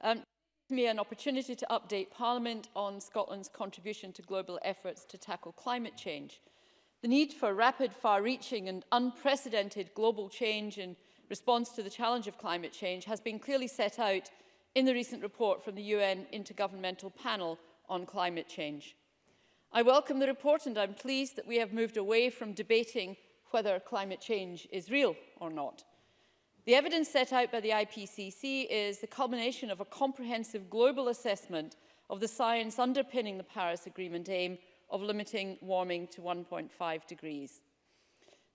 Um, me an opportunity to update Parliament on Scotland's contribution to global efforts to tackle climate change. The need for rapid, far-reaching and unprecedented global change in response to the challenge of climate change has been clearly set out in the recent report from the UN Intergovernmental Panel on Climate Change. I welcome the report and I'm pleased that we have moved away from debating whether climate change is real or not. The evidence set out by the IPCC is the culmination of a comprehensive global assessment of the science underpinning the Paris Agreement aim of limiting warming to 1.5 degrees.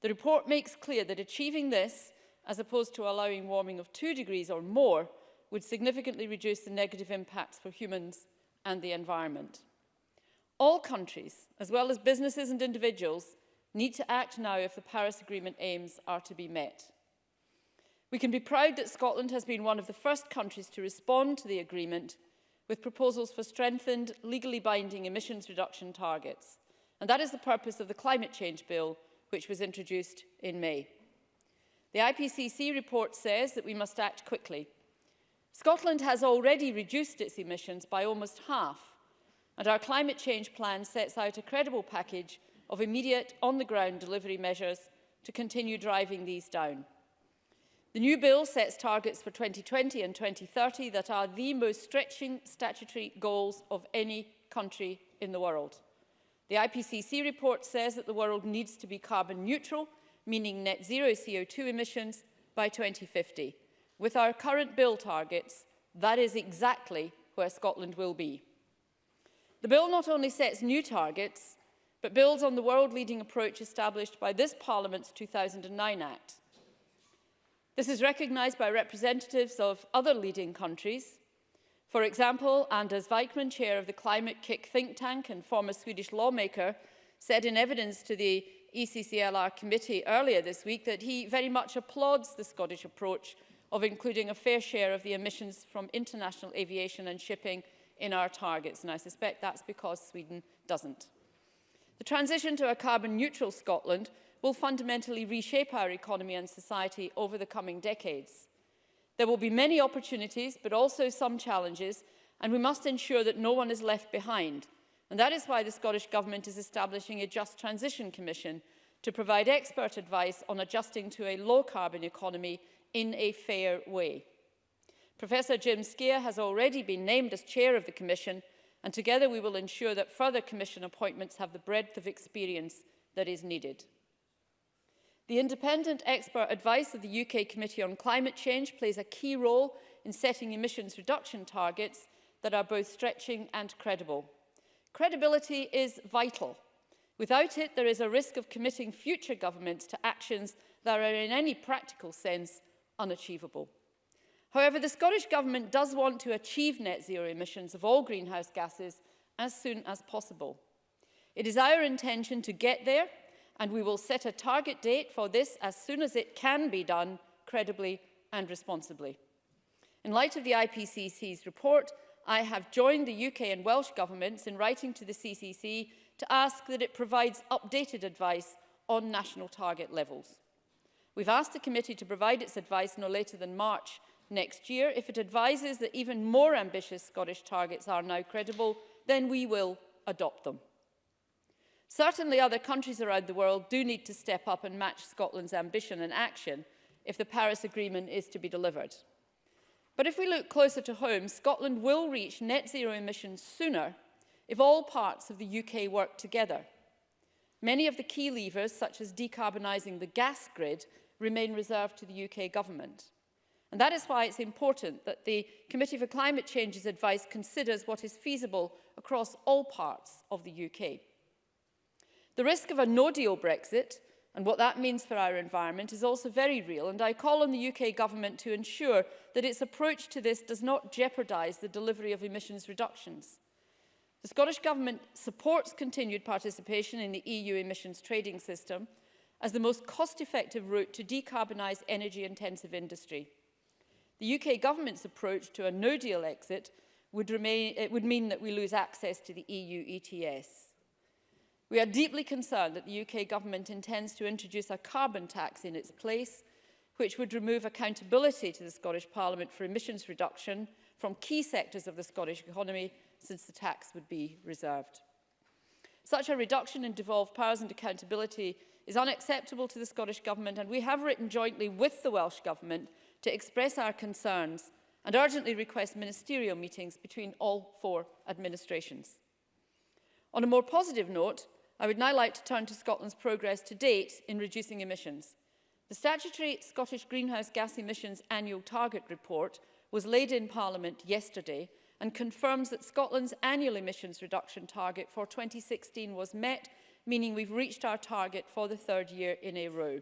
The report makes clear that achieving this, as opposed to allowing warming of 2 degrees or more, would significantly reduce the negative impacts for humans and the environment. All countries, as well as businesses and individuals, need to act now if the Paris Agreement aims are to be met. We can be proud that Scotland has been one of the first countries to respond to the agreement with proposals for strengthened, legally binding emissions reduction targets. And that is the purpose of the Climate Change Bill, which was introduced in May. The IPCC report says that we must act quickly. Scotland has already reduced its emissions by almost half, and our climate change plan sets out a credible package of immediate on-the-ground delivery measures to continue driving these down. The new bill sets targets for 2020 and 2030 that are the most stretching statutory goals of any country in the world. The IPCC report says that the world needs to be carbon neutral, meaning net zero CO2 emissions by 2050. With our current bill targets, that is exactly where Scotland will be. The bill not only sets new targets, but builds on the world-leading approach established by this Parliament's 2009 Act. This is recognised by representatives of other leading countries. For example, Anders Wijkman, chair of the Climate Kick think tank and former Swedish lawmaker, said in evidence to the ECCLR committee earlier this week that he very much applauds the Scottish approach of including a fair share of the emissions from international aviation and shipping in our targets, and I suspect that's because Sweden doesn't. The transition to a carbon neutral Scotland will fundamentally reshape our economy and society over the coming decades. There will be many opportunities, but also some challenges, and we must ensure that no one is left behind. And that is why the Scottish Government is establishing a Just Transition Commission to provide expert advice on adjusting to a low-carbon economy in a fair way. Professor Jim Skier has already been named as chair of the Commission, and together we will ensure that further Commission appointments have the breadth of experience that is needed. The independent expert advice of the UK Committee on Climate Change plays a key role in setting emissions reduction targets that are both stretching and credible. Credibility is vital. Without it, there is a risk of committing future governments to actions that are in any practical sense unachievable. However, the Scottish Government does want to achieve net zero emissions of all greenhouse gases as soon as possible. It is our intention to get there and we will set a target date for this as soon as it can be done credibly and responsibly. In light of the IPCC's report, I have joined the UK and Welsh governments in writing to the CCC to ask that it provides updated advice on national target levels. We've asked the committee to provide its advice no later than March next year. If it advises that even more ambitious Scottish targets are now credible, then we will adopt them. Certainly other countries around the world do need to step up and match Scotland's ambition and action if the Paris Agreement is to be delivered. But if we look closer to home, Scotland will reach net zero emissions sooner if all parts of the UK work together. Many of the key levers, such as decarbonising the gas grid, remain reserved to the UK government. And that is why it's important that the Committee for Climate Change's advice considers what is feasible across all parts of the UK. The risk of a no-deal Brexit and what that means for our environment is also very real and I call on the UK government to ensure that its approach to this does not jeopardise the delivery of emissions reductions. The Scottish Government supports continued participation in the EU emissions trading system as the most cost-effective route to decarbonise energy-intensive industry. The UK Government's approach to a no-deal exit would, remain, it would mean that we lose access to the EU ETS. We are deeply concerned that the UK government intends to introduce a carbon tax in its place, which would remove accountability to the Scottish Parliament for emissions reduction from key sectors of the Scottish economy since the tax would be reserved. Such a reduction in devolved powers and accountability is unacceptable to the Scottish Government and we have written jointly with the Welsh Government to express our concerns and urgently request ministerial meetings between all four administrations. On a more positive note, I would now like to turn to Scotland's progress to date in reducing emissions. The statutory Scottish Greenhouse Gas Emissions Annual Target Report was laid in Parliament yesterday and confirms that Scotland's annual emissions reduction target for 2016 was met, meaning we've reached our target for the third year in a row.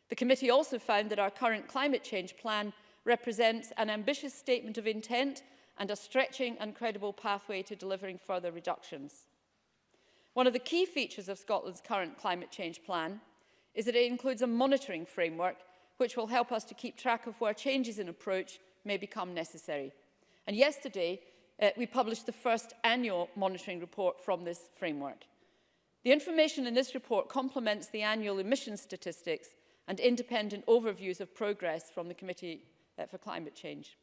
The committee also found that our current climate change plan represents an ambitious statement of intent and a stretching and credible pathway to delivering further reductions. One of the key features of Scotland's current climate change plan is that it includes a monitoring framework which will help us to keep track of where changes in approach may become necessary. And yesterday, uh, we published the first annual monitoring report from this framework. The information in this report complements the annual emission statistics and independent overviews of progress from the Committee uh, for Climate Change.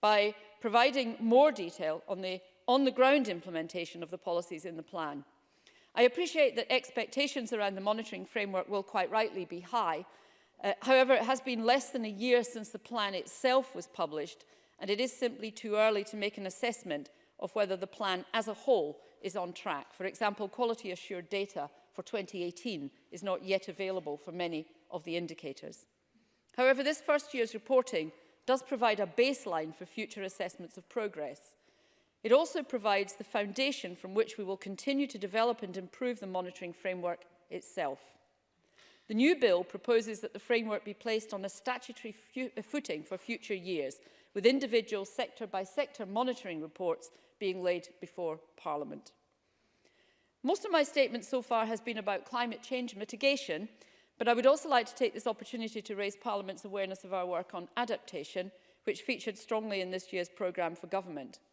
By providing more detail on the on-the-ground implementation of the policies in the plan, I appreciate that expectations around the monitoring framework will quite rightly be high, Uh, however, it has been less than a year since the plan itself was published, and it is simply too early to make an assessment of whether the plan as a whole is on track. For example, quality assured data for 2018 is not yet available for many of the indicators. However, this first year's reporting does provide a baseline for future assessments of progress. It also provides the foundation from which we will continue to develop and improve the monitoring framework itself. The new bill proposes that the framework be placed on a statutory uh, footing for future years, with individual sector-by-sector -sector monitoring reports being laid before Parliament. Most of my statement so far has been about climate change mitigation, but I would also like to take this opportunity to raise Parliament's awareness of our work on adaptation, which featured strongly in this year's programme for government.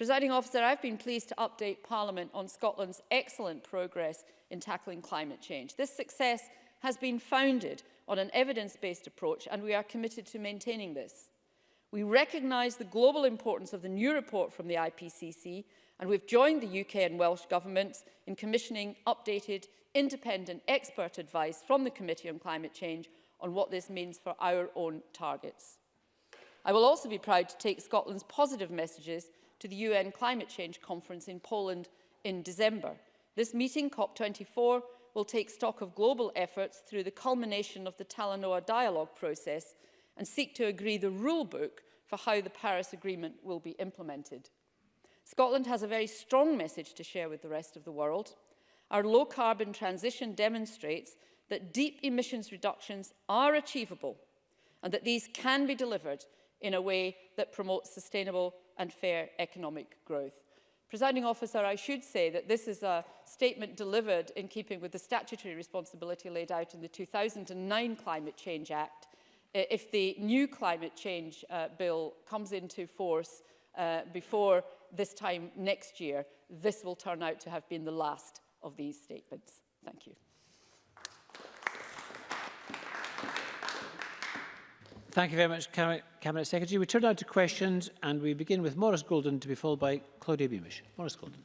Presiding officer, I've been pleased to update Parliament on Scotland's excellent progress in tackling climate change. This success has been founded on an evidence-based approach, and we are committed to maintaining this. We recognise the global importance of the new report from the IPCC, and we've joined the UK and Welsh governments in commissioning updated independent expert advice from the Committee on Climate Change on what this means for our own targets. I will also be proud to take Scotland's positive messages to the UN Climate Change Conference in Poland in December. This meeting, COP24, will take stock of global efforts through the culmination of the Talanoa dialogue process and seek to agree the rule book for how the Paris Agreement will be implemented. Scotland has a very strong message to share with the rest of the world. Our low carbon transition demonstrates that deep emissions reductions are achievable and that these can be delivered in a way that promotes sustainable and fair economic growth. Presiding officer, I should say that this is a statement delivered in keeping with the statutory responsibility laid out in the 2009 Climate Change Act. If the new climate change uh, bill comes into force uh, before this time next year, this will turn out to have been the last of these statements. Thank you. Thank you very much, Cabinet Secretary. We turn now to questions and we begin with Maurice Golden to be followed by Claudia Beamish. Maurice Golden.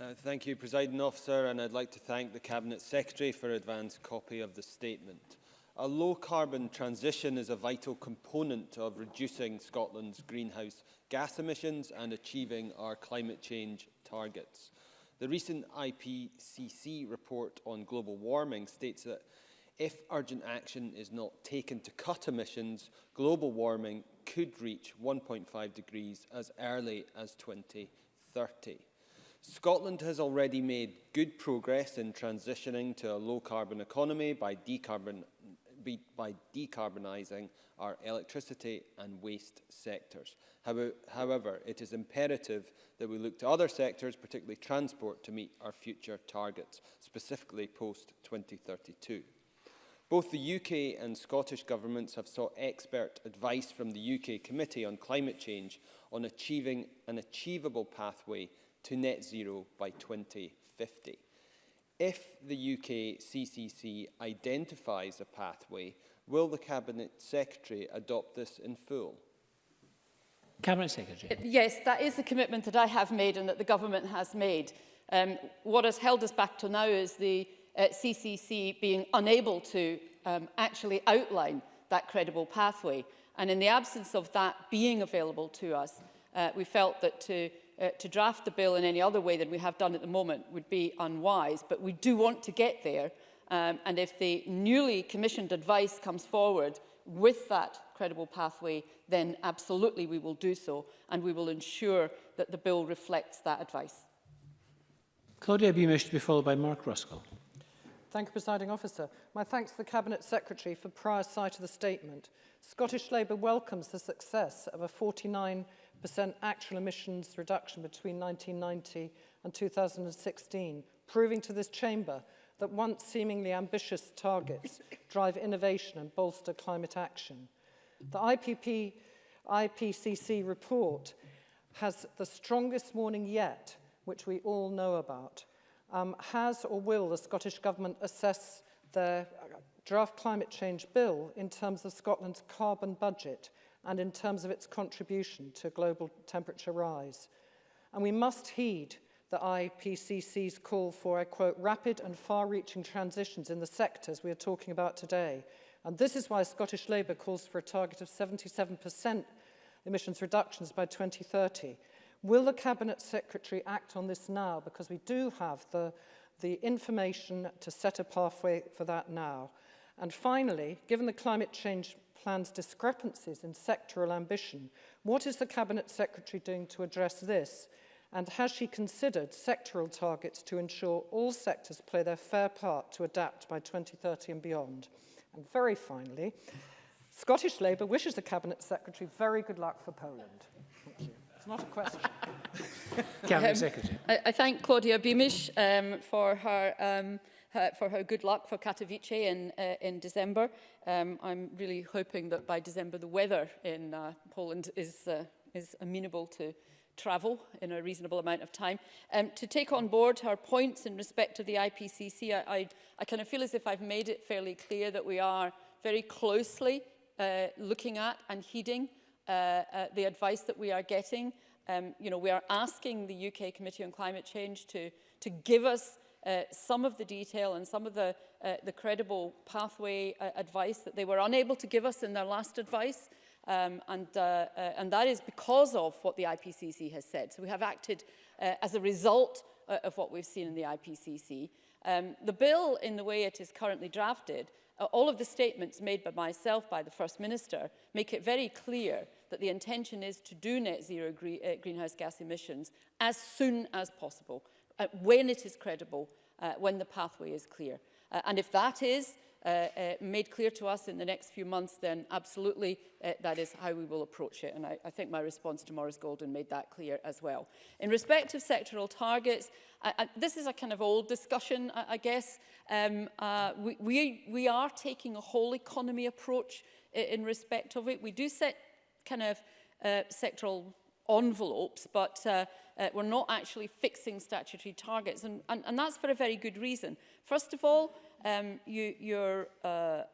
Uh, thank you, Presiding Officer, and I'd like to thank the Cabinet Secretary for advance copy of the statement. A low-carbon transition is a vital component of reducing Scotland's greenhouse gas emissions and achieving our climate change targets. The recent IPCC report on global warming states that if urgent action is not taken to cut emissions, global warming could reach 1.5 degrees as early as 2030. Scotland has already made good progress in transitioning to a low-carbon economy by, decarbon, by decarbonising our electricity and waste sectors. However, it is imperative that we look to other sectors, particularly transport, to meet our future targets, specifically post-2032. Both the UK and Scottish governments have sought expert advice from the UK Committee on Climate Change on achieving an achievable pathway to net zero by 2050. If the UK CCC identifies a pathway, will the Cabinet Secretary adopt this in full? Cabinet Secretary. Uh, yes, that is the commitment that I have made and that the government has made. Um, what has held us back to now is the uh, CCC being unable to um, actually outline that credible pathway. And in the absence of that being available to us, uh, we felt that to, uh, to draft the bill in any other way than we have done at the moment would be unwise. But we do want to get there. Um, and if the newly commissioned advice comes forward with that credible pathway, then absolutely we will do so. And we will ensure that the bill reflects that advice. Claudia B. to be followed by Mark Ruskell. Thank you, Presiding Officer. My thanks to the Cabinet Secretary for prior sight of the statement. Scottish Labour welcomes the success of a 49% actual emissions reduction between 1990 and 2016, proving to this chamber that once seemingly ambitious targets drive innovation and bolster climate action. The IPP, IPCC report has the strongest warning yet, which we all know about. Um, has or will the Scottish Government assess the uh, draft climate change bill in terms of Scotland's carbon budget and in terms of its contribution to global temperature rise? And we must heed the IPCC's call for, a quote, rapid and far-reaching transitions in the sectors we are talking about today. And this is why Scottish Labour calls for a target of 77% emissions reductions by 2030 Will the Cabinet Secretary act on this now? Because we do have the, the information to set a pathway for that now. And finally, given the climate change plan's discrepancies in sectoral ambition, what is the Cabinet Secretary doing to address this? And has she considered sectoral targets to ensure all sectors play their fair part to adapt by 2030 and beyond? And very finally, Scottish Labour wishes the Cabinet Secretary very good luck for Poland. It's not a question. Cabinet um, Secretary. I, I thank Claudia Beamish um, for her um, her for her good luck for Katowice in, uh, in December. Um, I'm really hoping that by December the weather in uh, Poland is, uh, is amenable to travel in a reasonable amount of time. Um, to take on board her points in respect to the IPCC, I, I, I kind of feel as if I've made it fairly clear that we are very closely uh, looking at and heeding uh, uh, the advice that we are getting. Um, you know, we are asking the UK Committee on Climate Change to, to give us uh, some of the detail and some of the, uh, the credible pathway uh, advice that they were unable to give us in their last advice. Um, and, uh, uh, and that is because of what the IPCC has said. So we have acted uh, as a result uh, of what we've seen in the IPCC. Um, the bill, in the way it is currently drafted, Uh, all of the statements made by myself, by the First Minister, make it very clear that the intention is to do net zero gre uh, greenhouse gas emissions as soon as possible, uh, when it is credible, uh, when the pathway is clear. Uh, and if that is uh, uh, made clear to us in the next few months, then absolutely uh, that is how we will approach it. And I, I think my response to Maurice Golden made that clear as well. In respect of sectoral targets, I, I, this is a kind of old discussion, I, I guess. Um, uh, we, we, we are taking a whole economy approach in, in respect of it. We do set kind of uh, sectoral envelopes, but uh, uh, we're not actually fixing statutory targets. And, and, and that's for a very good reason. First of all, um, you, your, uh, uh,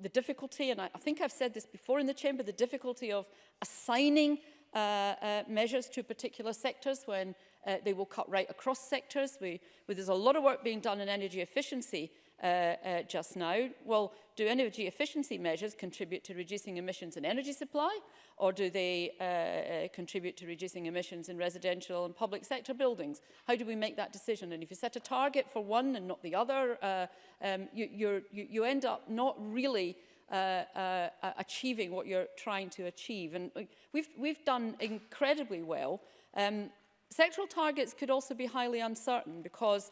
the difficulty, and I, I think I've said this before in the chamber, the difficulty of assigning uh, uh, measures to particular sectors when uh, they will cut right across sectors. We, we, there's a lot of work being done in energy efficiency, uh, uh, just now. Well, do energy efficiency measures contribute to reducing emissions in energy supply or do they uh, uh, contribute to reducing emissions in residential and public sector buildings? How do we make that decision? And if you set a target for one and not the other, uh, um, you, you're, you, you end up not really uh, uh, achieving what you're trying to achieve. And uh, we've, we've done incredibly well. Um, sectoral targets could also be highly uncertain because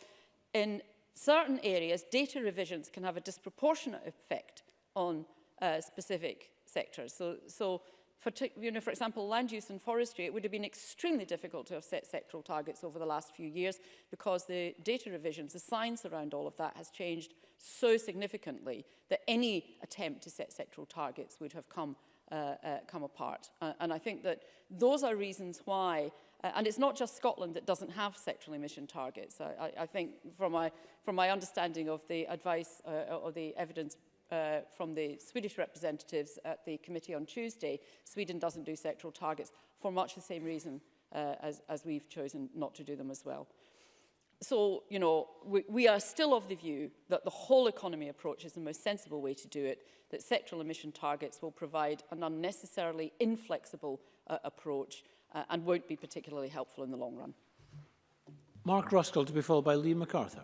in certain areas, data revisions can have a disproportionate effect on uh, specific sectors. So, so for, you know, for example, land use and forestry, it would have been extremely difficult to have set sectoral targets over the last few years because the data revisions, the science around all of that has changed so significantly that any attempt to set sectoral targets would have come, uh, uh, come apart. Uh, and I think that those are reasons why Uh, and it's not just Scotland that doesn't have sectoral emission targets. I, I, I think from my, from my understanding of the advice uh, or the evidence uh, from the Swedish representatives at the committee on Tuesday, Sweden doesn't do sectoral targets for much the same reason uh, as, as we've chosen not to do them as well. So, you know, we, we are still of the view that the whole economy approach is the most sensible way to do it, that sectoral emission targets will provide an unnecessarily inflexible uh, approach uh, and won't be particularly helpful in the long run. Mark Ruskell to be followed by Lee MacArthur.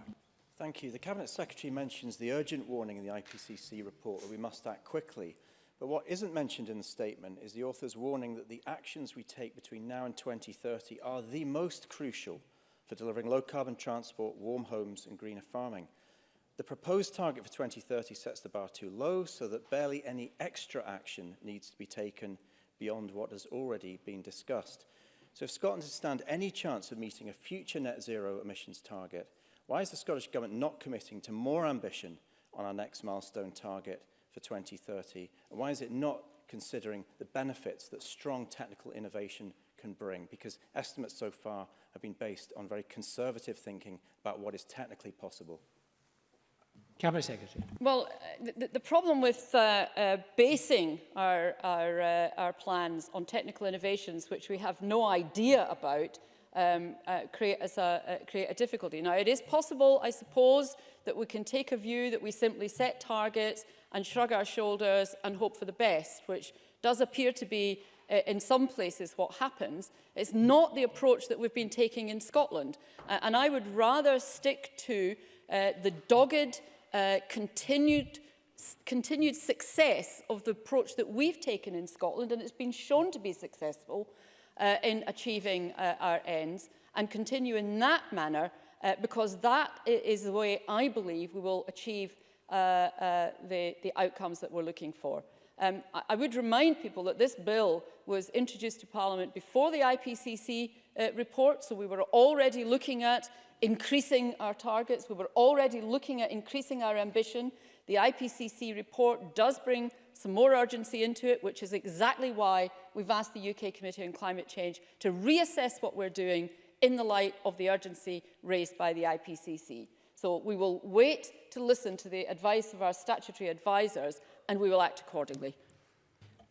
Thank you. The Cabinet Secretary mentions the urgent warning in the IPCC report that we must act quickly. But what isn't mentioned in the statement is the author's warning that the actions we take between now and 2030 are the most crucial for delivering low-carbon transport, warm homes and greener farming. The proposed target for 2030 sets the bar too low so that barely any extra action needs to be taken beyond what has already been discussed. So if Scotland is to stand any chance of meeting a future net zero emissions target, why is the Scottish Government not committing to more ambition on our next milestone target for 2030? And why is it not considering the benefits that strong technical innovation can bring? Because estimates so far have been based on very conservative thinking about what is technically possible. Cabinet Secretary. Well, uh, the, the problem with uh, uh, basing our, our, uh, our plans on technical innovations, which we have no idea about, um, uh, create, as a, uh, create a difficulty. Now, it is possible, I suppose, that we can take a view that we simply set targets and shrug our shoulders and hope for the best, which does appear to be uh, in some places what happens. It's not the approach that we've been taking in Scotland. Uh, and I would rather stick to uh, the dogged Uh, continued continued success of the approach that we've taken in Scotland and it's been shown to be successful uh, in achieving uh, our ends and continue in that manner uh, because that is the way I believe we will achieve uh, uh, the, the outcomes that we're looking for. Um, I, I would remind people that this bill was introduced to Parliament before the IPCC uh, report, so we were already looking at increasing our targets, we were already looking at increasing our ambition. The IPCC report does bring some more urgency into it, which is exactly why we've asked the UK Committee on Climate Change to reassess what we're doing in the light of the urgency raised by the IPCC. So we will wait to listen to the advice of our statutory advisers and we will act accordingly.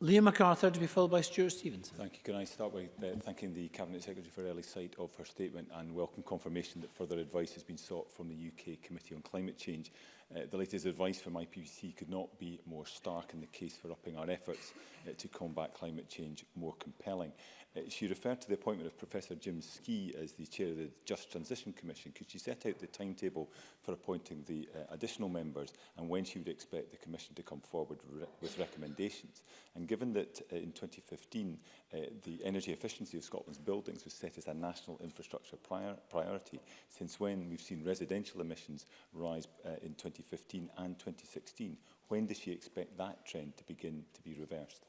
Liam MacArthur to be followed by Stuart Stevens. Thank you. Can I start by uh, thanking the Cabinet Secretary for early sight of her statement and welcome confirmation that further advice has been sought from the UK Committee on Climate Change. Uh, the latest advice from IPCC could not be more stark in the case for upping our efforts uh, to combat climate change more compelling. Uh, she referred to the appointment of Professor Jim Ski as the chair of the Just Transition Commission. Could she set out the timetable for appointing the uh, additional members and when she would expect the Commission to come forward re with recommendations? And given that uh, in 2015 uh, the energy efficiency of Scotland's buildings was set as a national infrastructure prior priority, since when we've seen residential emissions rise uh, in 20 2015 and 2016. When does she expect that trend to begin to be reversed?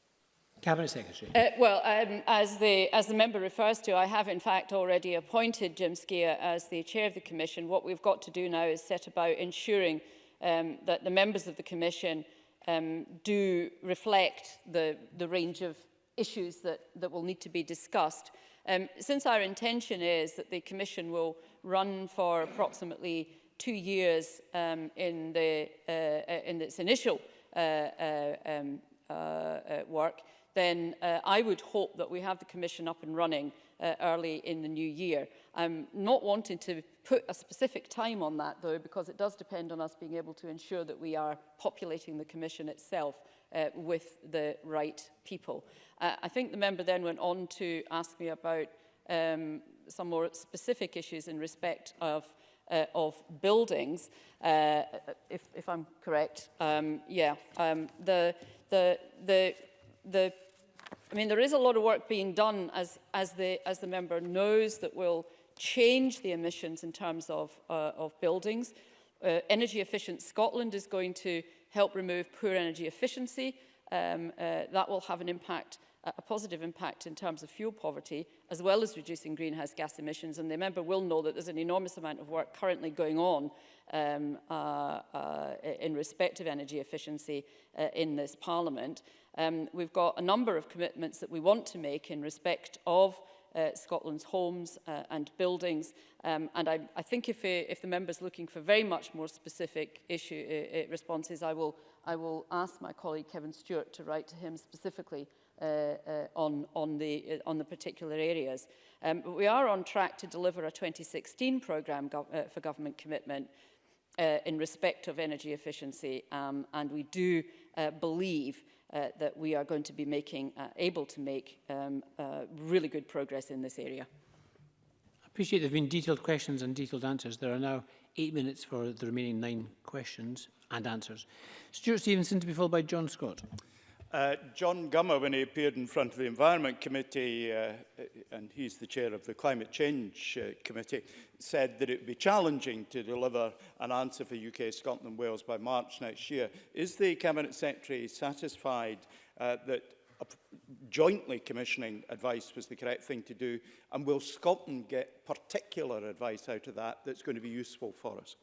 Cabinet Secretary. Uh, well, um, as, the, as the member refers to, I have in fact already appointed Jim Skia as the chair of the Commission. What we've got to do now is set about ensuring um, that the members of the Commission um, do reflect the, the range of issues that, that will need to be discussed. Um, since our intention is that the Commission will run for approximately two years um, in, the, uh, uh, in its initial uh, uh, um, uh, uh, work, then uh, I would hope that we have the Commission up and running uh, early in the new year. I'm not wanting to put a specific time on that though because it does depend on us being able to ensure that we are populating the Commission itself uh, with the right people. Uh, I think the member then went on to ask me about um, some more specific issues in respect of uh, of buildings, uh, if, if I'm correct, um, yeah, um, the, the, the, the, I mean, there is a lot of work being done as, as, the, as the member knows that will change the emissions in terms of, uh, of buildings. Uh, Energy Efficient Scotland is going to help remove poor energy efficiency. Um, uh, that will have an impact a positive impact in terms of fuel poverty, as well as reducing greenhouse gas emissions. And the member will know that there's an enormous amount of work currently going on um, uh, uh, in respect of energy efficiency uh, in this parliament. Um, we've got a number of commitments that we want to make in respect of uh, Scotland's homes uh, and buildings. Um, and I, I think if, it, uh, if the member's looking for very much more specific issue uh, uh, responses, I will, I will ask my colleague Kevin Stewart to write to him specifically Uh, uh, on, on, the, uh, on the particular areas. Um, but we are on track to deliver a 2016 programme gov uh, for government commitment uh, in respect of energy efficiency um, and we do uh, believe uh, that we are going to be making, uh, able to make um, uh, really good progress in this area. I appreciate there have been detailed questions and detailed answers. There are now eight minutes for the remaining nine questions and answers. Stuart Stevenson to be followed by John Scott. Uh, John Gummer, when he appeared in front of the Environment Committee, uh, uh, and he's the chair of the Climate Change uh, Committee, said that it would be challenging to deliver an answer for UK, Scotland and Wales by March next year. Is the Cabinet Secretary satisfied uh, that jointly commissioning advice was the correct thing to do? And will Scotland get particular advice out of that that's going to be useful for us?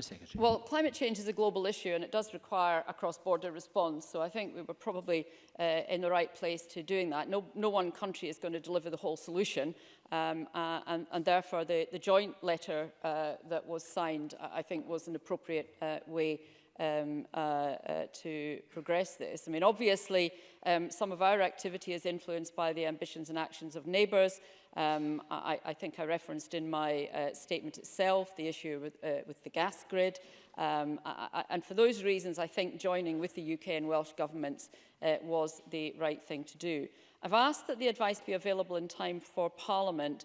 Secretary. Well, climate change is a global issue and it does require a cross-border response. So I think we were probably uh, in the right place to doing that. No, no one country is going to deliver the whole solution. Um, uh, and, and therefore, the, the joint letter uh, that was signed, I think, was an appropriate uh, way um, uh, uh, to progress this. I mean, obviously, um, some of our activity is influenced by the ambitions and actions of neighbours. Um, I, I think I referenced in my uh, statement itself the issue with, uh, with the gas grid. Um, I, I, and for those reasons, I think joining with the UK and Welsh governments uh, was the right thing to do. I've asked that the advice be available in time for Parliament,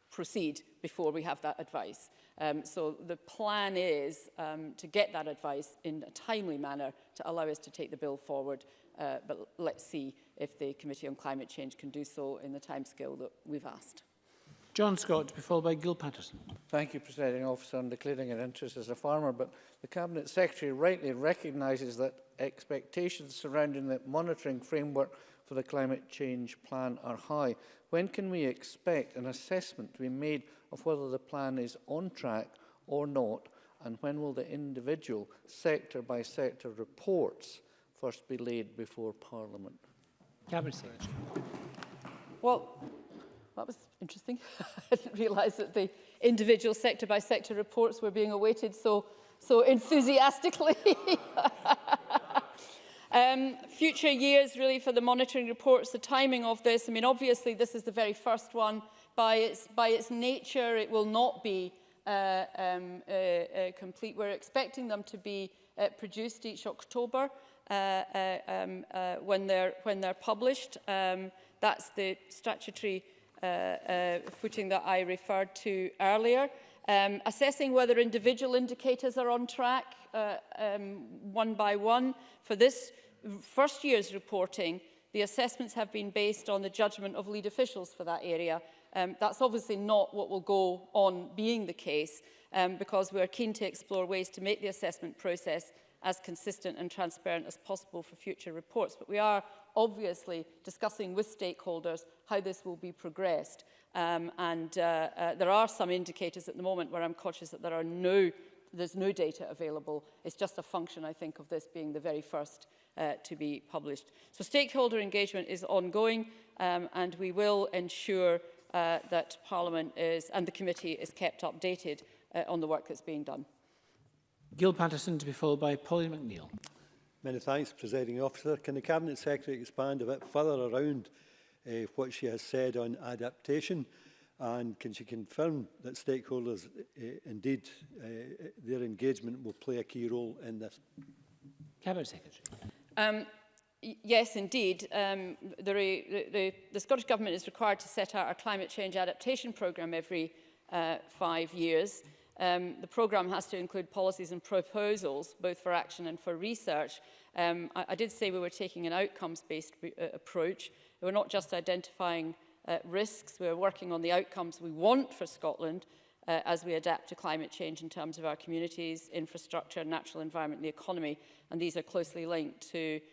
proceed before we have that advice. Um, so the plan is um, to get that advice in a timely manner to allow us to take the bill forward. Uh, but let's see if the Committee on Climate Change can do so in the timescale that we've asked. John Scott, to be followed by Gil Patterson. Thank you, Presiding Officer. on declaring an interest as a farmer, but the Cabinet Secretary rightly recognises that expectations surrounding the monitoring framework for the climate change plan are high. When can we expect an assessment to be made of whether the plan is on track or not, and when will the individual sector-by-sector reports first be laid before Parliament? Cabinet Well, that was interesting. I didn't realise that the individual sector by -sector reports were being awaited so, so enthusiastically. Um, future years really for the monitoring reports, the timing of this, I mean obviously this is the very first one. By its, by its nature it will not be uh, um, uh, uh, complete. We're expecting them to be uh, produced each October uh, uh, um, uh, when, they're, when they're published. Um, that's the statutory uh, uh, footing that I referred to earlier. Um, assessing whether individual indicators are on track uh, um, one by one. For this first year's reporting, the assessments have been based on the judgment of lead officials for that area. Um, that's obviously not what will go on being the case um, because we are keen to explore ways to make the assessment process as consistent and transparent as possible for future reports. But we are obviously discussing with stakeholders how this will be progressed. Um, and uh, uh, there are some indicators at the moment where I'm cautious that there are no, there's no data available. It's just a function, I think, of this being the very first uh, to be published. So stakeholder engagement is ongoing um, and we will ensure uh, that Parliament is, and the committee is kept updated uh, on the work that's being done. Gil Patterson to be followed by Polly McNeill. Many thanks, Presiding Officer. Can the Cabinet Secretary expand a bit further around uh, what she has said on adaptation and can she confirm that stakeholders uh, indeed uh, their engagement will play a key role in this? Cabinet Secretary. Um, yes, indeed. Um, the, re, the, the Scottish Government is required to set out our climate change adaptation programme every uh, five years. Um, the programme has to include policies and proposals, both for action and for research. Um, I, I did say we were taking an outcomes-based uh, approach. We're not just identifying uh, risks, we're working on the outcomes we want for Scotland uh, as we adapt to climate change in terms of our communities, infrastructure, natural environment and the economy. And these are closely linked to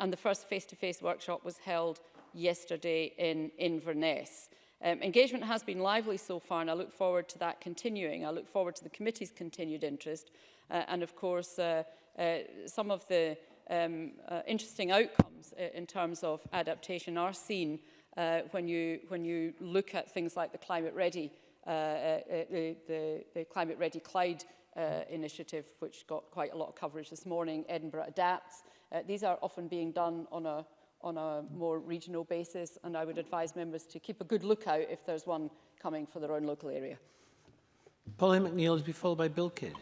And the first face-to-face -face workshop was held yesterday in Inverness. Um, engagement has been lively so far and I look forward to that continuing. I look forward to the committee's continued interest uh, and of course uh, uh, some of the um, uh, interesting outcomes uh, in terms of adaptation are seen uh, when, you, when you look at things like the Climate Ready, uh, uh, uh, the, the, the Climate Ready Clyde uh, initiative, which got quite a lot of coverage this morning, Edinburgh Adapts. Uh, these are often being done on a on a more regional basis and I would advise members to keep a good lookout if there's one coming for their own local area. Pauline McNeill is be followed by Bill Kidd.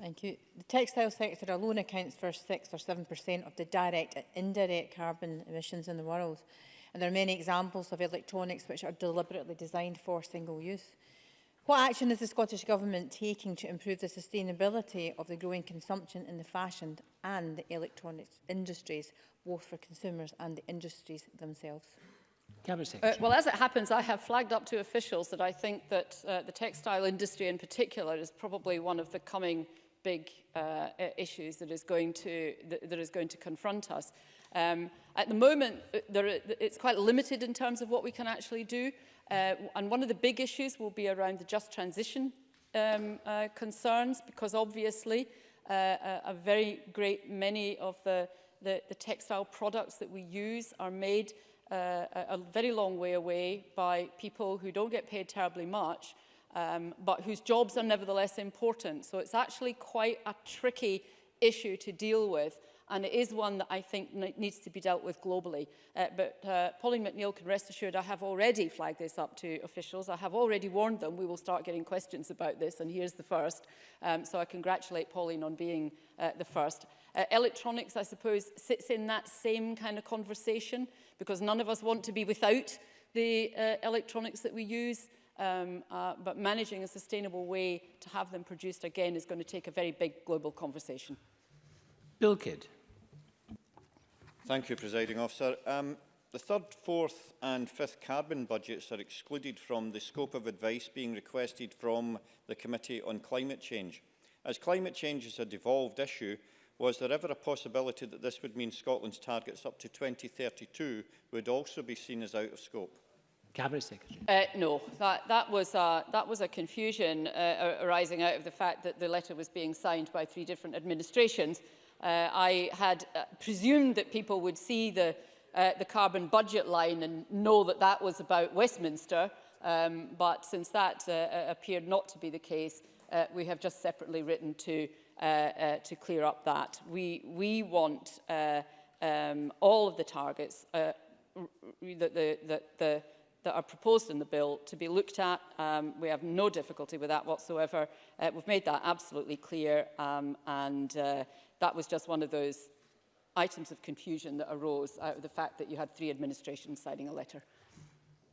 Thank you. The textile sector alone accounts for 6 or 7% of the direct and indirect carbon emissions in the world. And there are many examples of electronics which are deliberately designed for single use. What action is the Scottish Government taking to improve the sustainability of the growing consumption in the fashion and the electronics industries, both for consumers and the industries themselves? Uh, well, as it happens, I have flagged up to officials that I think that uh, the textile industry in particular is probably one of the coming big uh, issues that is going to that, that is going to confront us. Um, at the moment, uh, there, it's quite limited in terms of what we can actually do. Uh, and one of the big issues will be around the just transition um, uh, concerns, because obviously uh, a, a very great many of the, the, the textile products that we use are made uh, a, a very long way away by people who don't get paid terribly much, um, but whose jobs are nevertheless important. So it's actually quite a tricky issue to deal with and it is one that I think needs to be dealt with globally. Uh, but uh, Pauline McNeill can rest assured I have already flagged this up to officials. I have already warned them we will start getting questions about this, and here's the first. Um, so I congratulate Pauline on being uh, the first. Uh, electronics, I suppose, sits in that same kind of conversation because none of us want to be without the uh, electronics that we use. Um, uh, but managing a sustainable way to have them produced again is going to take a very big global conversation. Bill Kidd. Thank you, Presiding Officer. Um, the third, fourth and fifth carbon budgets are excluded from the scope of advice being requested from the Committee on Climate Change. As climate change is a devolved issue, was there ever a possibility that this would mean Scotland's targets up to 2032 would also be seen as out of scope? Cabinet Secretary. Uh, no, that, that, was a, that was a confusion uh, arising out of the fact that the letter was being signed by three different administrations Uh, I had uh, presumed that people would see the, uh, the carbon budget line and know that that was about Westminster, um, but since that uh, uh, appeared not to be the case, uh, we have just separately written to, uh, uh, to clear up that. We, we want uh, um, all of the targets uh, that, the, that, the, that are proposed in the bill to be looked at. Um, we have no difficulty with that whatsoever. Uh, we've made that absolutely clear um, and uh, that was just one of those items of confusion that arose out of the fact that you had three administrations signing a letter.